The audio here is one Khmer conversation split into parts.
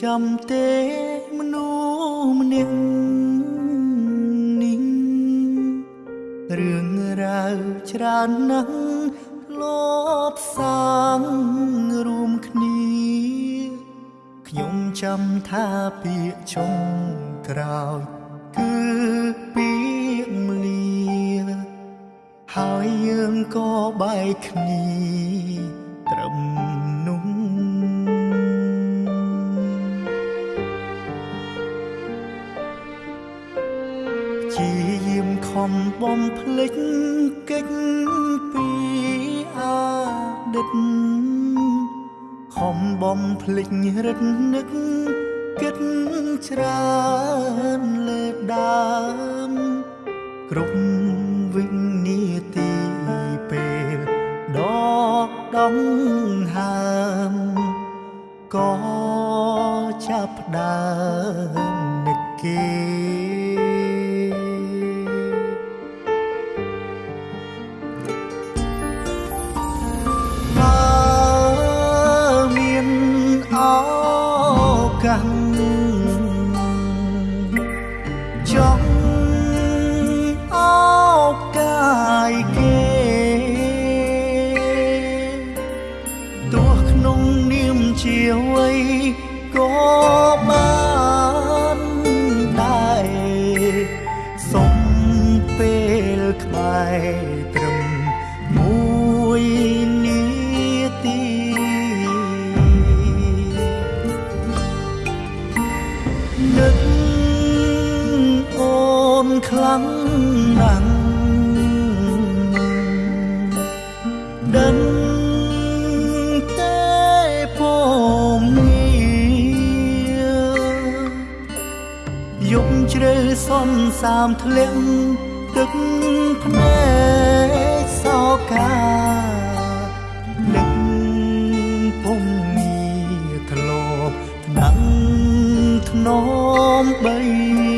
ចាំទេមនុស្សម្នាក់នេះរឿងរ៉ាវច្រើនណាស់លោបសាងរួមគ្នាខ្ញុំចាំថាពាក្យចុងក្រោយគឺពាក្យលាហើយយើងក៏បែកគ្នាត្រឹម បំភ្លេចកិច្ចពីអតីតខំបំភ្លេចរឹតនឹកគិតច្រើនលើដើមគ្រប់វិនាទីពេលដកដង្ហើមក៏ចាប់ផ្ដើមនឹកគេ កា នខ្លាំងណាស់ដឹងទេពមនេះយប់ជ្រៅសន្សាមធ្លាក់ទឹកភ្នែកសោកានឹកពុំមានធ្លាប់ថ្នាំងធ្នមបីបើ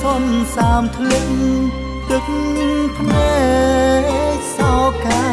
សន្សាមធ្លាក់ទឹកភ្នែកសោកា